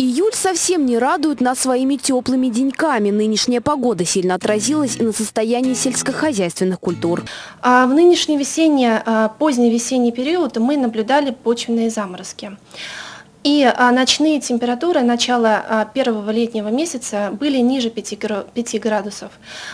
Июль совсем не радует нас своими теплыми деньками. Нынешняя погода сильно отразилась и на состоянии сельскохозяйственных культур. А в нынешний весенний, а, поздний весенний период мы наблюдали почвенные заморозки. И а, ночные температуры начала а, первого летнего месяца были ниже 5, 5 градусов.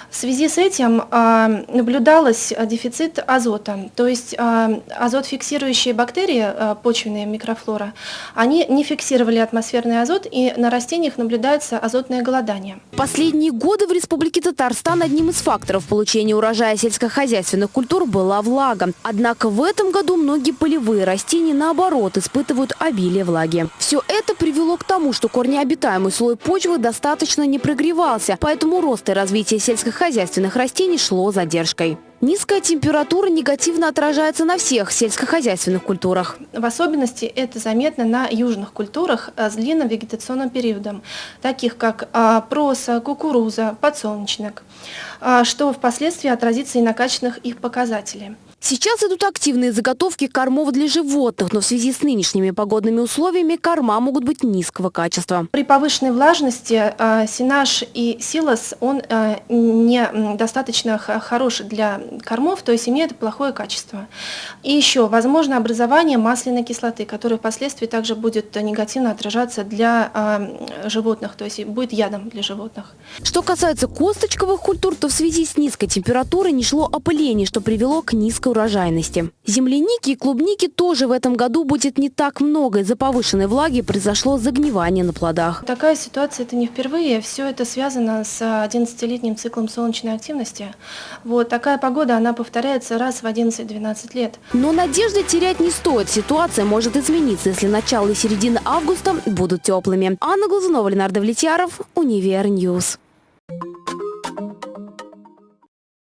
В связи с этим а, наблюдалось дефицит азота, то есть азот фиксирующие бактерии, почвенные микрофлора, они не фиксировали атмосферный азот и на растениях наблюдается азотное голодание. Последние годы в Республике Татарстан одним из факторов получения урожая сельскохозяйственных культур была влага. Однако в этом году многие полевые растения наоборот испытывают обилие влаги Все это привело к тому, что корнеобитаемый слой почвы достаточно не прогревался, поэтому рост и развитие сельскохозяйственных растений шло задержкой. Низкая температура негативно отражается на всех сельскохозяйственных культурах. В особенности это заметно на южных культурах э, с длинным вегетационным периодом, таких как а, проса, кукуруза, подсолнечник, а, что впоследствии отразится и на качественных их показателях. Сейчас идут активные заготовки кормов для животных, но в связи с нынешними погодными условиями корма могут быть низкого качества. При повышенной влажности э, сенаж и силос, он э, не достаточно хорош для кормов, то есть имеет плохое качество. И еще возможно образование масляной кислоты, которая впоследствии также будет негативно отражаться для э, животных, то есть будет ядом для животных. Что касается косточковых культур, то в связи с низкой температурой не шло опыление, что привело к низкой урожайности. Земляники и клубники тоже в этом году будет не так много. Из-за повышенной влаги произошло загнивание на плодах. Такая ситуация это не впервые. Все это связано с 11-летним циклом солнечной активности. Вот такая погода, она повторяется раз в 11-12 лет. Но надежды терять не стоит. Ситуация может измениться, если начало и середина августа будут теплыми. Анна Глазунова, Ленар Давлетьяров, Универ News.